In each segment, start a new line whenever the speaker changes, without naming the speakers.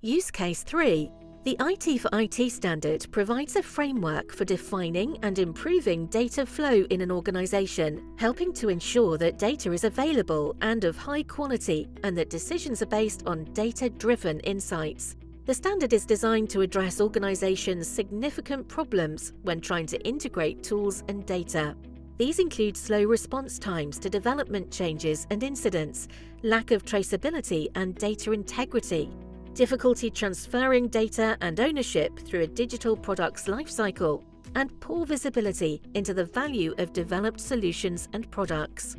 Use Case 3. The IT for IT standard provides a framework for defining and improving data flow in an organization, helping to ensure that data is available and of high quality and that decisions are based on data-driven insights. The standard is designed to address organizations' significant problems when trying to integrate tools and data. These include slow response times to development changes and incidents, lack of traceability and data integrity, difficulty transferring data and ownership through a digital product's lifecycle, and poor visibility into the value of developed solutions and products.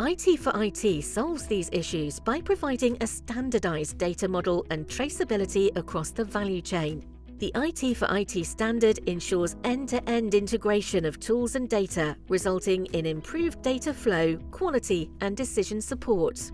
IT for IT solves these issues by providing a standardized data model and traceability across the value chain. The IT for IT standard ensures end-to-end -end integration of tools and data, resulting in improved data flow, quality and decision support.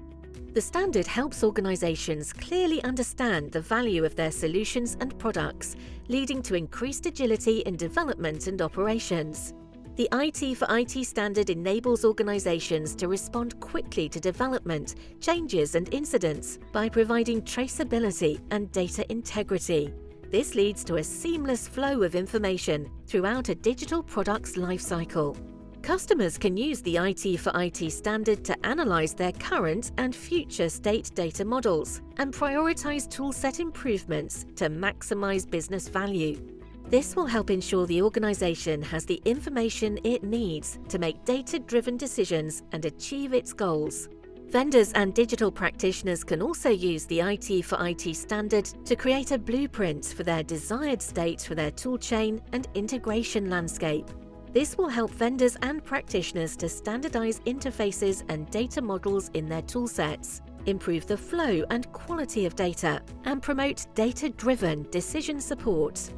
The standard helps organizations clearly understand the value of their solutions and products, leading to increased agility in development and operations. The IT for IT standard enables organizations to respond quickly to development, changes and incidents by providing traceability and data integrity. This leads to a seamless flow of information throughout a digital product's lifecycle. Customers can use the IT for IT standard to analyze their current and future state data models and prioritize toolset improvements to maximize business value. This will help ensure the organization has the information it needs to make data-driven decisions and achieve its goals. Vendors and digital practitioners can also use the IT for IT standard to create a blueprint for their desired state for their toolchain and integration landscape. This will help vendors and practitioners to standardize interfaces and data models in their toolsets, improve the flow and quality of data, and promote data-driven decision support.